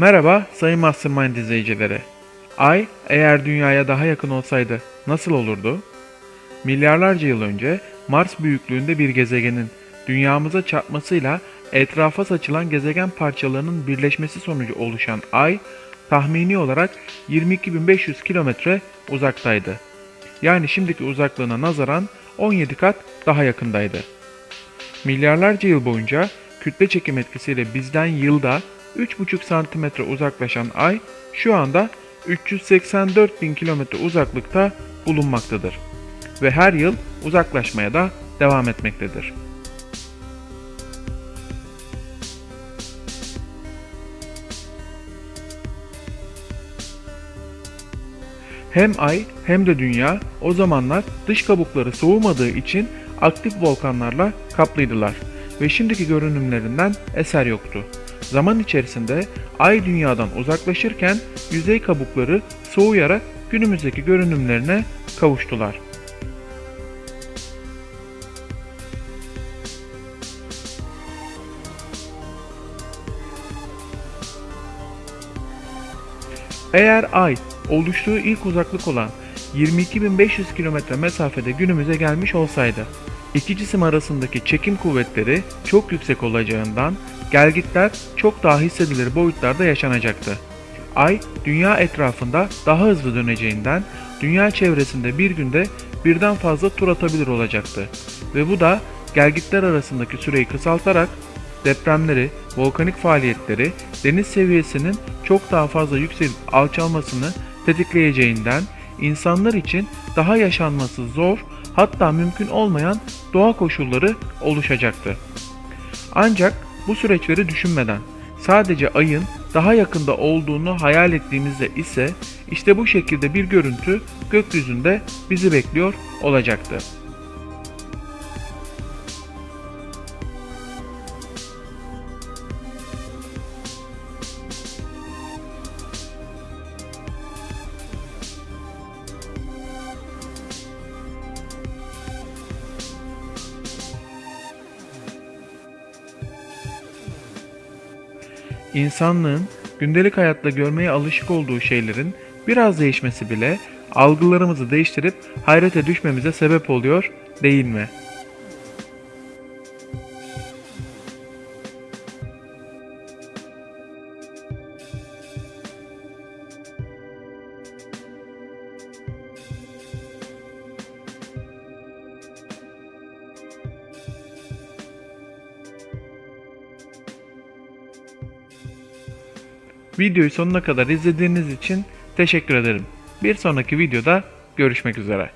Merhaba sayın Mastermind izleyicileri. Ay eğer dünyaya daha yakın olsaydı nasıl olurdu? Milyarlarca yıl önce Mars büyüklüğünde bir gezegenin dünyamıza çarpmasıyla etrafa saçılan gezegen parçalarının birleşmesi sonucu oluşan Ay tahmini olarak 22.500 kilometre uzaktaydı. Yani şimdiki uzaklığına nazaran 17 kat daha yakındaydı. Milyarlarca yıl boyunca kütle çekim etkisiyle bizden yılda 3,5 santimetre uzaklaşan Ay şu anda 384 bin kilometre uzaklıkta bulunmaktadır ve her yıl uzaklaşmaya da devam etmektedir. Hem Ay hem de Dünya o zamanlar dış kabukları soğumadığı için aktif volkanlarla kaplıydılar ve şimdiki görünümlerinden eser yoktu. Zaman içerisinde Ay Dünya'dan uzaklaşırken yüzey kabukları soğuyarak günümüzdeki görünümlerine kavuştular. Eğer Ay oluştuğu ilk uzaklık olan 22.500 kilometre mesafede günümüze gelmiş olsaydı, iki cisim arasındaki çekim kuvvetleri çok yüksek olacağından gelgitler çok daha hissedilir boyutlarda yaşanacaktı. Ay, dünya etrafında daha hızlı döneceğinden dünya çevresinde bir günde birden fazla tur atabilir olacaktı. Ve bu da gelgitler arasındaki süreyi kısaltarak depremleri, volkanik faaliyetleri, deniz seviyesinin çok daha fazla yükselip alçalmasını tetikleyeceğinden insanlar için daha yaşanması zor hatta mümkün olmayan doğa koşulları oluşacaktı. Ancak bu süreçleri düşünmeden sadece ayın daha yakında olduğunu hayal ettiğimizde ise işte bu şekilde bir görüntü gökyüzünde bizi bekliyor olacaktı. İnsanlığın gündelik hayatta görmeye alışık olduğu şeylerin biraz değişmesi bile algılarımızı değiştirip hayrete düşmemize sebep oluyor değil mi? Videoyu sonuna kadar izlediğiniz için teşekkür ederim. Bir sonraki videoda görüşmek üzere.